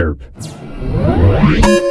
chirp.